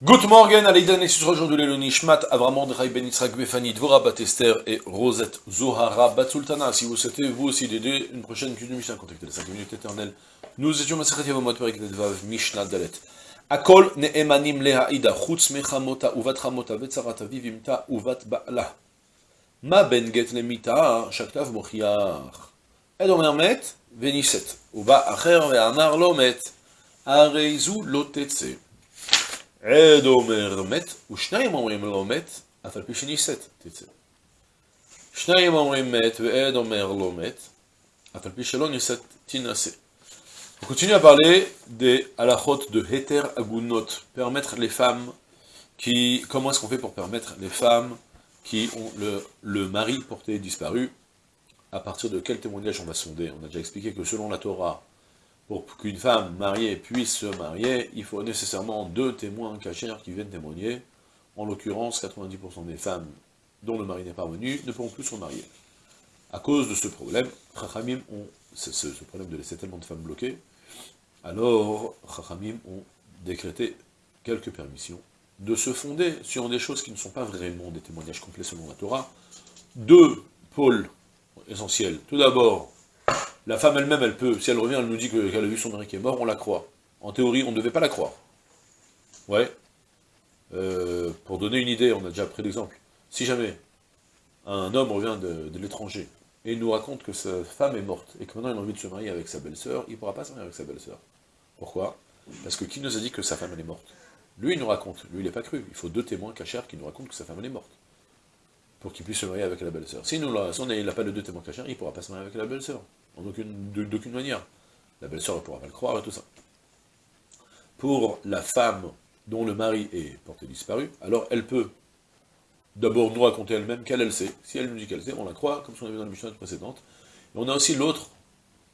Good morning, Aleidan et aujourd'hui le Nishmat, Avram Mordechai Ben Yitzhak Befani, Dvora Batester et Rosette Zohara Batsultana. Si vous souhaitez vous aussi d'aider une prochaine étude de Mishnah, contactez les 5 minutes éternelles. Nous étions Masachet Yavamot Perek Nedvav Mishnah Dalet. Akol ne'emanim lehaida, chutz mechamota uvat chamota vetzarata vivimta uvat ba'la. Ma ben get lemita, shaktav mochiach. Ed omer met, veniset. Uba acher ve'amar lo met. Areizu lo tetse. עד אומר מת, ושניים אומרים לא מת, אף על פי שנישאת תצא. שניים אומרים מת, ועד אומר לא מת, אף על פי שלא נישאת תינשא. On continue à parler des halachot de heter agunot, permettre les femmes qui, comment est-ce qu'on fait pour permettre les femmes qui ont le, le mari porté disparu, à partir de quel témoignage on va sonder On a déjà expliqué que selon la Torah, pour qu'une femme mariée puisse se marier, il faut nécessairement deux témoins cachers qui viennent témoigner. En l'occurrence, 90% des femmes dont le mari n'est pas venu ne pourront plus se marier. À cause de ce problème, Chachamim ont, ce, ce, problème de laisser tellement de femmes bloquées, alors Chachamim ont décrété quelques permissions de se fonder sur des choses qui ne sont pas vraiment des témoignages complets selon la Torah. Deux pôles essentiels. Tout d'abord, la femme elle-même, elle peut, si elle revient, elle nous dit qu'elle a vu son mari qui est mort, on la croit. En théorie, on ne devait pas la croire. Ouais. Euh, pour donner une idée, on a déjà pris l'exemple. Si jamais un homme revient de, l'étranger et il nous raconte que sa femme est morte et que maintenant il a envie de se marier avec sa belle-sœur, il ne pourra pas se marier avec sa belle-sœur. Pourquoi? Parce que qui nous a dit que sa femme est morte? Lui, il nous raconte. Lui, il n'est pas cru. Il faut deux témoins cachers qui nous racontent que sa femme elle est morte. Pour qu'il puisse se marier avec la belle-sœur. Si on n'a pas de deux témoins cachers, il ne pourra pas se marier avec la belle-sœur d'aucune manière. La belle-sœur ne pourra pas le croire et tout ça. Pour la femme dont le mari est porté disparu, alors elle peut d'abord nous raconter elle-même qu'elle elle sait. Si elle nous dit qu'elle sait, on la croit, comme ce qu'on a vu dans la mission précédente. Et on a aussi l'autre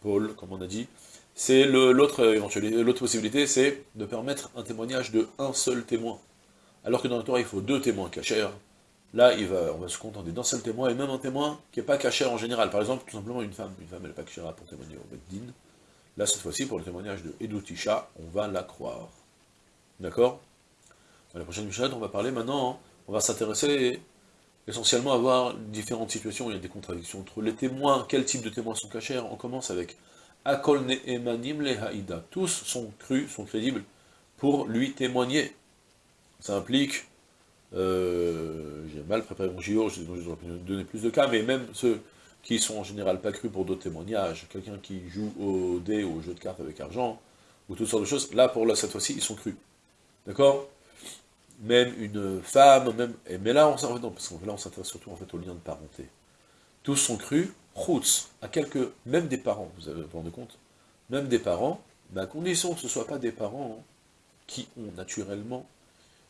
pôle, comme on a dit, c'est l'autre possibilité, c'est de permettre un témoignage de un seul témoin. Alors que dans le Torah, il faut deux témoins cachers, Là, on va se contenter d'un seul témoin, et même un témoin qui n'est pas caché en général. Par exemple, tout simplement une femme. Une femme, elle n'est pas cachée pour témoigner au Beddin. Là, cette fois-ci, pour le témoignage de Edoutisha, on va la croire. D'accord? Dans la prochaine Mishnah, on va parler maintenant, hein. on va s'intéresser essentiellement à voir différentes situations, il y a des contradictions entre les témoins, quel type de témoins sont cachés. On commence avec Akol Emanim le Haïda. Tous sont crus, sont crédibles pour lui témoigner. Ça implique euh, j'ai mal préparé mon JO, je vais donner plus de cas, mais même ceux qui sont en général pas crus pour d'autres témoignages, quelqu'un qui joue au dé ou au jeu de cartes avec argent, ou toutes sortes de choses, là, pour là, cette fois-ci, ils sont crus. D'accord? Même une femme, même... mais là, on s'en parce que là, on s'intéresse surtout en fait au lien de parenté. Tous sont crus, roots, à quelques... même des parents, vous avez vous rendez compte? Même des parents, mais à condition que ce ne soient pas des parents qui ont naturellement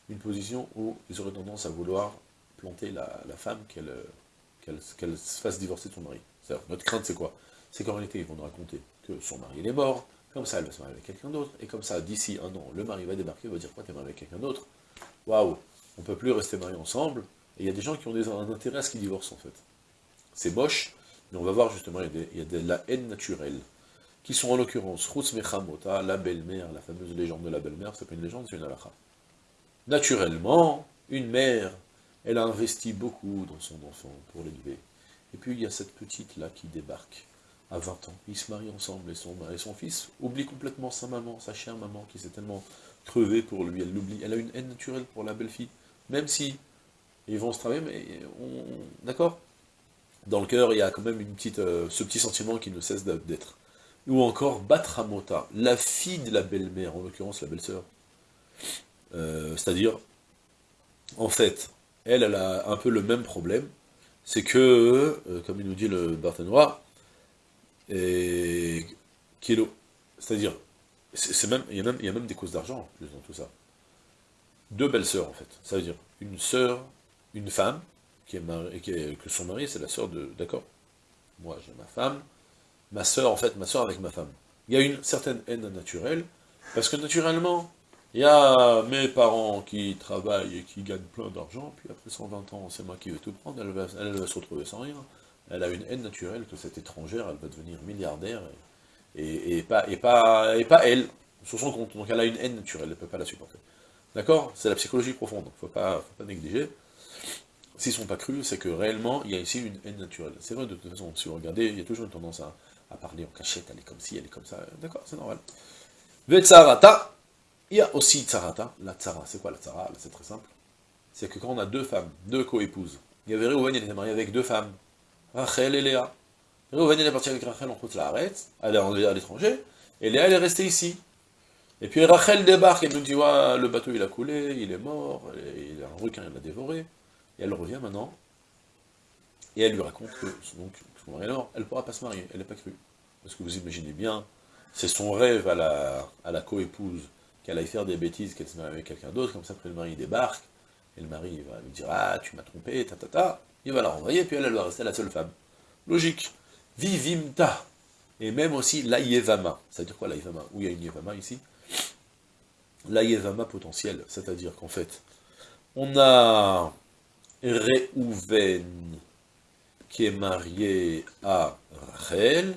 une position où ils auraient tendance à vouloir planter la, femme, qu'elle se fasse divorcer de son mari. Notre crainte, c'est quoi? C'est qu'en réalité, ils vont nous raconter que son mari est mort, comme ça, elle va se marier avec quelqu'un d'autre, et comme ça, d'ici un an, le mari va débarquer, va dire quoi, t'es marié avec quelqu'un d'autre? Waouh On peut plus rester mariés ensemble, et il y a des gens qui ont des, un intérêt à ce qu'ils divorcent, en fait. C'est moche, mais on va voir justement, il y a, de la haine naturelle, qui sont en l'occurrence, Ruth Mechamota, la belle-mère, la fameuse légende de la belle-mère, c'est pas une légende, c'est une halakha. Naturellement, une mère, elle a investi beaucoup dans son enfant pour l'élever. Et puis il y a cette petite-là qui débarque à 20 ans. Ils se marient ensemble et son, et son fils oublie complètement sa maman, sa chère maman, qui s'est tellement crevée pour lui. Elle l'oublie. Elle a une haine naturelle pour la belle-fille. Même si ils vont se travailler, mais on... D'accord? Dans le cœur, il y a quand même euh, ce petit sentiment qui ne cesse d'être. Ou encore Batramota, la fille de la belle-mère, en l'occurrence la belle-sœur. Euh, c'est-à-dire, en fait, elle, elle a un peu le même problème, c'est que, euh, comme il nous dit le Barthénois, et kilo, c'est-à-dire, c'est même, il y, a même, des causes d'argent en plus dans tout ça. Deux belles sœurs, en fait. Ça veut dire une sœur, une femme, qui est, qui est que son mari, c'est la sœur de... D'accord? Moi, j'ai ma femme, ma sœur, en fait, ma sœur avec ma femme. Il y a une certaine haine naturelle, parce que naturellement, il y a mes parents qui travaillent et qui gagnent plein d'argent, puis après 120 ans, c'est moi qui vais tout prendre, elle va, se retrouver sans rien. Elle a une haine naturelle que cette étrangère, elle va devenir milliardaire, et, pas, elle, sur son compte. Donc elle a une haine naturelle, elle ne peut pas la supporter. D'accord? C'est la psychologie profonde, faut pas, faut pas négliger. S'ils sont pas crus, c'est que réellement, il y a ici une haine naturelle. C'est vrai, de toute façon, si vous regardez, il y a toujours une tendance à, parler en cachette, elle est comme ci, elle est comme ça, d'accord, c'est normal. Vetsarata, il y a aussi tsarata, la tsara, c'est quoi la tsara? C'est très simple. C'est que quand on a deux femmes, deux co-épouses, il y avait Réhouven, il était marié avec deux femmes, Rachel et Léa. Réhouven, il est parti avec Rachel en route la arrête, elle est à l'étranger, et Léa, elle est restée ici. Et puis Rachel débarque, elle nous dit, ouais, le bateau il a coulé, il est mort, il a un requin, il l'a dévoré. Et elle revient maintenant, et elle lui raconte que donc, son mari elle ne pourra pas se marier, elle n'est pas crue. Parce que vous imaginez bien, c'est son rêve à la, à la co-épouse, qu'elle aille faire des bêtises, qu'elle se marie avec quelqu'un d'autre, comme ça après le mari débarque, et le mari va lui dire « Ah, tu m'as trompé, ta ta ta », il va la renvoyer, puis elle, elle va rester la seule femme. Logique. Vivimta. Et même aussi l'aïevama. Ça veut dire quoi l'aïevama Où il y a une yevama ici? L'aïevama potentiel, c'est-à-dire qu'en fait, on a Réhouven qui est marié à Rachel,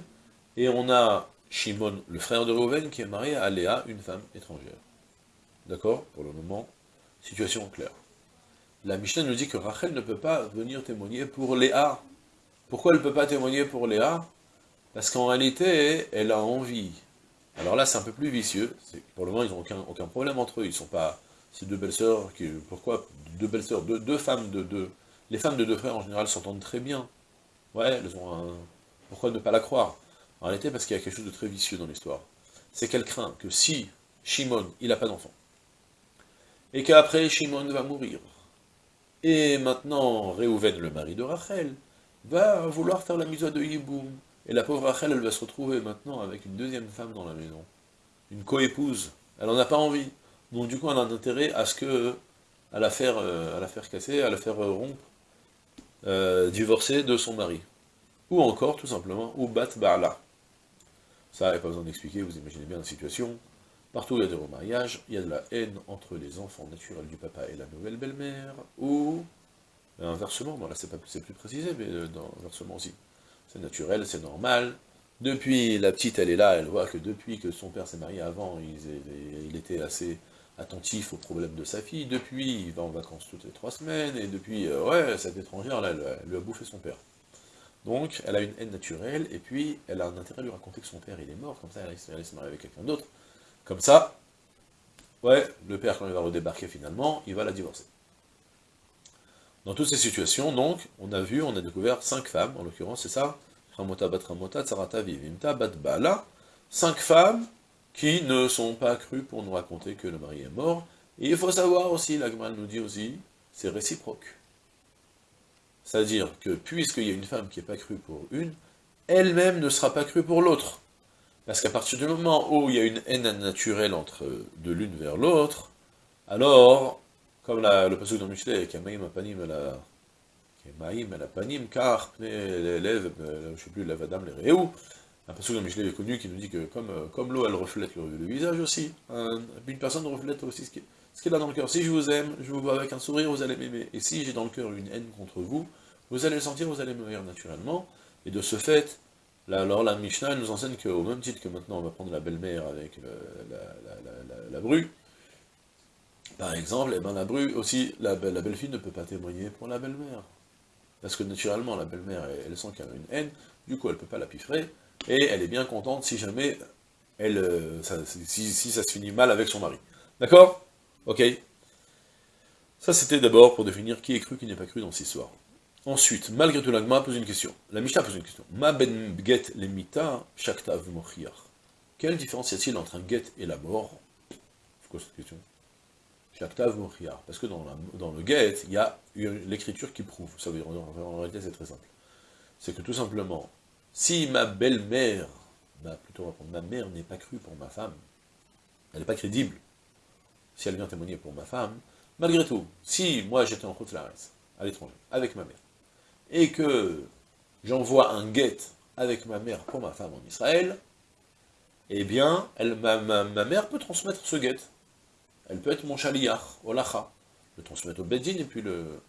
et on a Shimon, le frère de Réhouven, qui est marié à Léa, une femme étrangère. D'accord? Pour le moment, situation claire. La Mishnah nous dit que Rachel ne peut pas venir témoigner pour Léa. Pourquoi elle ne peut pas témoigner pour Léa? Parce qu'en réalité, elle a envie. Alors là, c'est un peu plus vicieux. Pour le moment, ils n'ont aucun, problème entre eux. Ils sont pas ces deux belles-sœurs, pourquoi? Deux belles-sœurs, deux, femmes de deux, les femmes de deux frères en général s'entendent très bien. Ouais, elles ont un, pourquoi ne pas la croire? En réalité, parce qu'il y a quelque chose de très vicieux dans l'histoire. C'est qu'elle craint que si Shimon, il n'a pas d'enfant, et qu'après Shimon va mourir, et maintenant Réhouven, le mari de Rachel, va vouloir faire la mise de Yiboum, et la pauvre Rachel, elle va se retrouver maintenant avec une deuxième femme dans la maison, une coépouse, elle n'en a pas envie. Donc du coup, on a intérêt à ce que, à la faire, euh, à la faire casser, à la faire euh, rompre, euh, divorcer de son mari. Ou encore, tout simplement, ou bat ba'ala. Ça, il pas besoin d'expliquer, vous imaginez bien la situation. Partout il y a des remariages, il y a de la haine entre les enfants naturels du papa et la nouvelle belle-mère, ou inversement, bon là c'est plus précisé, mais dans, inversement aussi. C'est naturel, c'est normal, depuis, la petite, elle est là, elle voit que depuis que son père s'est marié avant, il, il, était assez attentif aux problèmes de sa fille, depuis, il va en vacances toutes les trois semaines, et depuis, euh, ouais, cette étrangère, là, elle, lui a bouffé son père. Donc, elle a une haine naturelle, et puis, elle a un intérêt à lui raconter que son père, il est mort, comme ça, elle, elle se marier avec quelqu'un d'autre. Comme ça, ouais, le père, quand il va redébarquer finalement, il va la divorcer. Dans toutes ces situations, donc, on a vu, on a découvert cinq femmes, en l'occurrence, c'est ça Ramota bat Ramota, Tsarata Vivimta bat Bala, cinq femmes qui ne sont pas crues pour nous raconter que le mari est mort. Et il faut savoir aussi, l'Agmal nous dit aussi, c'est réciproque. C'est-à-dire que puisqu'il y a une femme qui n'est pas crue pour une, elle-même ne sera pas crue pour l'autre. Parce qu'à partir du moment où il y a une haine naturelle entre de l'une vers l'autre, alors, comme le passage dans Michelet, Kamaïm Apanim la Kamaïm Apanim, car je ne sais plus, l'Avadam, les Réou, un passage dans Michelet est connu qui nous dit que comme, euh, comme l'eau, elle reflète le, visage aussi, une personne reflète aussi ce qu'elle a dans le cœur. Si je vous aime, je vous vois avec un sourire, vous allez m'aimer. Et si j'ai dans le cœur une haine contre vous, vous allez le sentir, vous allez me rire naturellement. Et de ce fait, alors la Mishnah nous enseigne qu'au même titre que maintenant on va prendre la belle-mère avec la, bru, par exemple, eh ben la bru aussi, la, belle-fille ne peut pas témoigner pour la belle-mère. Parce que naturellement, la belle-mère, elle, sent qu'elle a une haine, du coup elle ne peut pas la piffrer, et elle est bien contente si jamais elle, euh, si, ça se finit mal avec son mari. D'accord? Ok Ça c'était d'abord pour définir qui est cru, qui n'est pas cru dans cette histoire. Ensuite, malgré tout, l'agma pose une question. La Mishnah pose une question. Ma ben get lemita shaktav Quelle différence y a-t-il entre un get et la mort? C'est quoi cette question? Shaktav mochiar. Parce que dans, dans le get, il y a l'écriture qui prouve. Ça veut dire, en réalité, c'est très simple. C'est que tout simplement, si ma belle-mère, bah, plutôt ma mère n'est pas crue pour ma femme, elle n'est pas crédible, si elle vient témoigner pour ma femme, malgré tout, si moi j'étais en route à l'étranger, avec ma mère, et que j'envoie un guet avec ma mère pour ma femme en Israël, eh bien, ma, mère peut transmettre ce guet. Elle peut être mon chaliyah, olacha, le transmettre au Bedin, et puis le...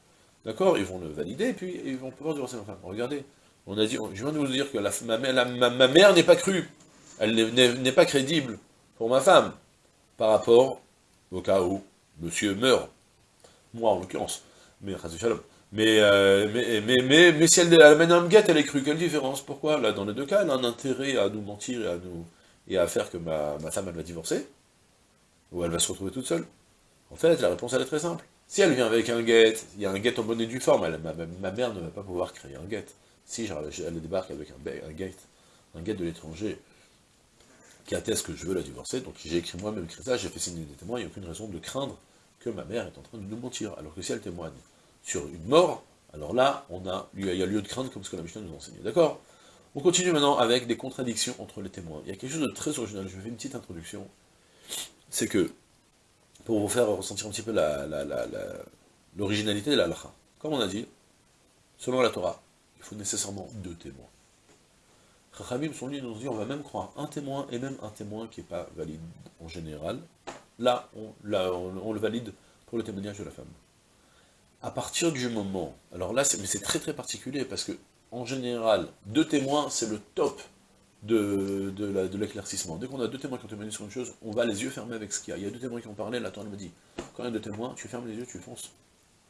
D'accord Ils vont le valider, et puis ils vont pouvoir divorcer ma femme. Regardez, on a dit, je viens de vous dire que ma, mère n'est pas crue, elle n'est pas crédible pour ma femme, par rapport au cas où monsieur meurt, moi en l'occurrence, mais euh, mais, mais, mais, si elle, amène un guette, elle est crue, quelle différence? Pourquoi? Là, dans les deux cas, elle a un intérêt à nous mentir et à, nous, et à faire que ma, ma femme, elle va divorcer, ou elle va se retrouver toute seule. En fait, la réponse, elle est très simple. Si elle vient avec un guette, il y a un guette en bonne et due forme, elle, ma, ma, mère ne va pas pouvoir créer un guette. Si elle débarque avec un, un un de l'étranger, qui atteste que je veux la divorcer, donc j'ai écrit moi-même écrit ça, j'ai fait signer des témoins, il n'y a aucune raison de craindre que ma mère est en train de nous mentir, alors que si elle témoigne sur une mort, alors là, il y a lieu de craindre comme ce que la Mishnah nous enseignait. D'accord? On continue maintenant avec des contradictions entre les témoins. Il y a quelque chose de très original, je vais faire une petite introduction. C'est que, pour vous faire ressentir un petit peu l'originalité de la halakha, comme on a dit, selon la Torah, il faut nécessairement deux témoins. Chachamim sont venus nous dire, on va même croire un témoin, et même un témoin qui n'est pas valide en général. Là, on, le valide pour le témoignage de la femme à partir du moment, alors là, c'est très très particulier, parce que, en général, deux témoins, c'est le top de, de l'éclaircissement. Dès qu'on a deux témoins qui ont témoigné sur une chose, on va les yeux fermés avec ce qu'il y a. Il y a deux témoins qui ont parlé, la Torah me dit, quand il y a deux témoins, tu fermes les yeux, tu fonces.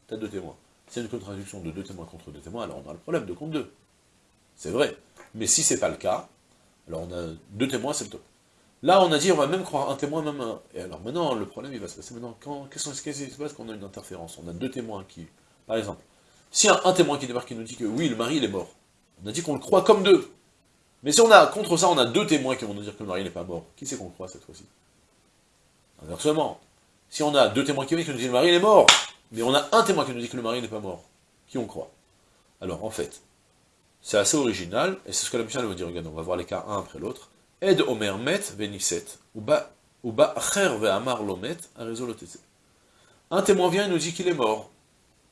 T'as deux témoins. C'est une contradiction de deux témoins contre deux témoins, alors on a le problème de contre deux. C'est vrai. Mais si c'est pas le cas, alors on a deux témoins, c'est le top. Là, on a dit, on va même croire un témoin, même un... Et alors maintenant, le problème, il va se passer maintenant. Qu'est-ce qui se passe quand on a une interférence? On a deux témoins qui... Par exemple, si un, un témoin qui débarque qui nous dit que oui, le mari, il est mort, on a dit qu'on le croit comme deux. Mais si on a, contre ça, on a deux témoins qui vont nous dire que le mari n'est pas mort, qui c'est qu'on croit cette fois-ci? Inversement, si on a deux témoins qui, nous disent que le mari est mort, mais on a un témoin qui nous dit que le mari n'est pas mort, qui on croit Alors, en fait, c'est assez original, et c'est ce que la mission va dire, regarde, on va voir les cas un après l'autre, Ed Omer met veniset, ou ba acher ve'amar lomet, Un témoin vient et nous dit qu'il est mort.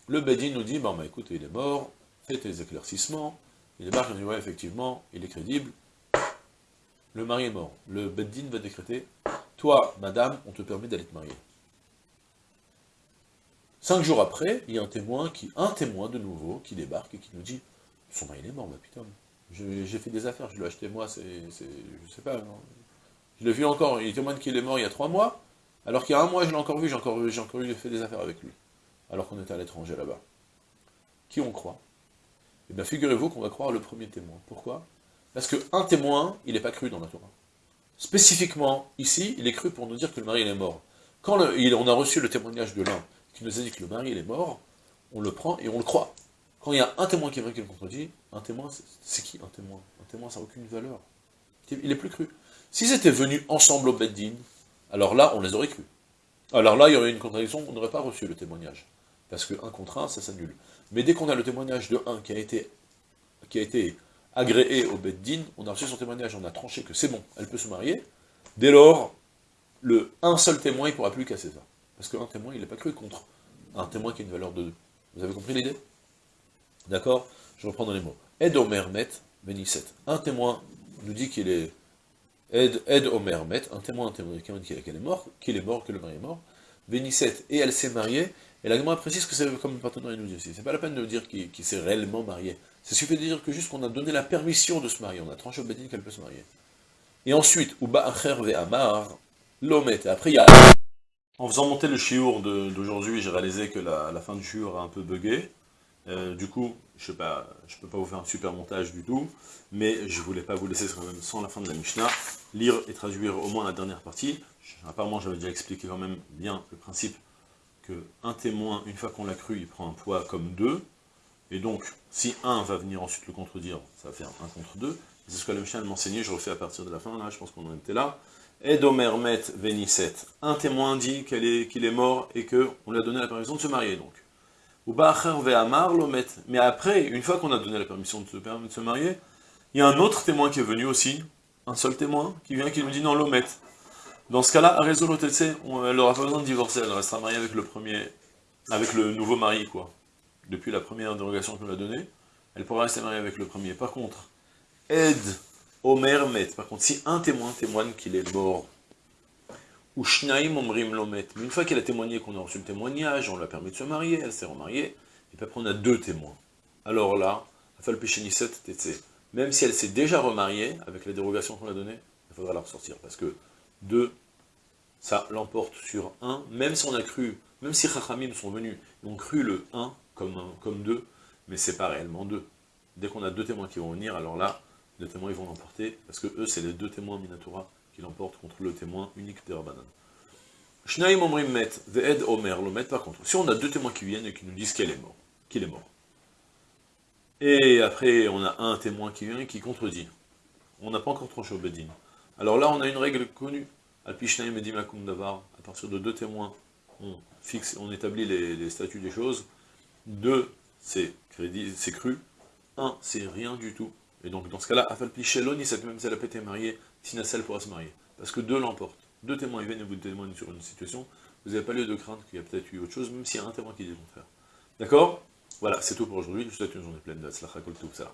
Le Bedin nous dit, bon bah écoute, il est mort, faites les éclaircissements, il débarque, il dit, ouais, effectivement, il est crédible, le mari est mort. Le Bedin va décréter, toi, madame, on te permet d'aller te marier. Cinq jours après, il y a un témoin, qui, un témoin de nouveau, qui débarque et qui nous dit, son mari est mort, bah putain, j'ai fait des affaires, je l'ai acheté moi, c'est, je sais pas, je l'ai vu encore, il témoigne qu'il est mort il y a trois mois, alors qu'il y a un mois je l'ai encore vu, j'ai encore, encore eu fait des affaires avec lui, alors qu'on était à l'étranger là-bas. Qui on croit? Eh bien figurez-vous qu'on va croire le premier témoin. Pourquoi? Parce qu'un témoin, il n'est pas cru dans la Torah. Spécifiquement, ici, il est cru pour nous dire que le mari il est mort. Quand on a reçu le témoignage de l'un qui nous a dit que le mari est mort, on le prend et on le croit. Quand il y a un témoin qui est vrai qui le contredit, un témoin, c'est qui un témoin? Un témoin, ça n'a aucune valeur. Il est plus cru. S'ils étaient venus ensemble au Beddin, alors là, on les aurait cru. Alors là, il y aurait une contradiction, on n'aurait pas reçu le témoignage. Parce que un contre un, ça s'annule. Mais dès qu'on a le témoignage de un qui a été, qui a été agréé au Beddin, on a reçu son témoignage, on a tranché que c'est bon, elle peut se marier, dès lors, le un seul témoin, ne pourra plus casser ça. Parce qu'un témoin, il n'est pas cru contre un témoin qui a une valeur de deux. Vous avez compris l'idée? D'accord? Je reprends dans les mots. Ed Omer Met, Benisset. Un témoin nous dit qu'il est... Ed, Ed Omer Met, un témoin, un témoin qui dit qu'elle est morte, qu'il est mort, que le mari est mort. Benisset, et elle s'est mariée. Et la précise que c'est comme le partenaire nous dit aussi. C'est pas la peine de dire qu'il s'est réellement marié. C'est suffit de dire que juste qu'on a donné la permission de se marier. On a tranché au Bedin qu'elle peut se marier. Et ensuite, Uba Acher Ve Amar, Lomet. Et après, il y a... En faisant monter le chiour d'aujourd'hui, j'ai réalisé que la, fin du chiour a un peu bugué. Euh, du coup, je ne peux pas vous faire un super montage du tout, mais je voulais pas vous laisser sans la fin de la Mishnah, lire et traduire au moins la dernière partie. Apparemment, j'avais déjà expliqué quand même bien le principe qu'un témoin, une fois qu'on l'a cru, il prend un poids comme deux, et donc, si un va venir ensuite le contredire, ça va faire un contre deux. C'est ce que la Mishnah m'enseignait, je refais à partir de la fin, là, je pense qu'on en était là. Et Domermet Vénisset, un témoin dit qu'il est, est, mort et qu'on lui a donné la permission de se marier, donc. Mais après, une fois qu'on a donné la permission de se, de se marier, il y a un autre témoin qui est venu aussi, un seul témoin, qui vient qui nous dit non, l'omet. Dans ce cas-là, à elle n'aura pas besoin de divorcer, elle restera mariée avec le premier, avec le nouveau mari, quoi. Depuis la première dérogation qu'on a donnée, elle pourra rester mariée avec le premier. Par contre, aide Omer Met, par contre, si un témoin témoigne qu'il est mort, ou Shnaim Omrim Lomet. Mais une fois qu'elle a témoigné qu'on a reçu le témoignage, on lui a permis de se marier, elle s'est remariée, et puis après on a deux témoins. Alors là, même si elle s'est déjà remariée, avec la dérogation qu'on a donnée, il faudra la ressortir, parce que deux, ça l'emporte sur 1, même si on a cru, même si Chachamim sont venus, ils ont cru le 1 comme, comme 2, mais c'est pas réellement 2. Dès qu'on a deux témoins qui vont venir, alors là, les témoins ils vont l'emporter, parce que eux, c'est les deux témoins Minatora qui l'emportent contre le témoin unique de Rabbanan. Shnaim omrim met, ve'ed omer, le met par contre. Si on a deux témoins qui viennent et qui nous disent qu'elle est mort, qu'il est mort, et après on a un témoin qui vient et qui contredit, on n'a pas encore tranché au Bedin. Alors là, on a une règle connue. Alpishnaim et Dimakum Davar, à partir de deux témoins, on fixe, on établit les, statuts des choses. Deux, c'est cru. Un, c'est rien du tout. Et donc, dans ce cas-là, Afalpicheloni, cette même si elle a été mariée, Sinacel pourra se marier. Parce que deux l'emportent. Deux témoins, viennent et vous témoignent sur une situation, vous n'avez pas lieu de craindre qu'il y a peut-être eu autre chose, même s'il y a un témoin qui dit le contraire. D'accord? Voilà, c'est tout pour aujourd'hui. Je vous souhaite une journée pleine de Kol ça.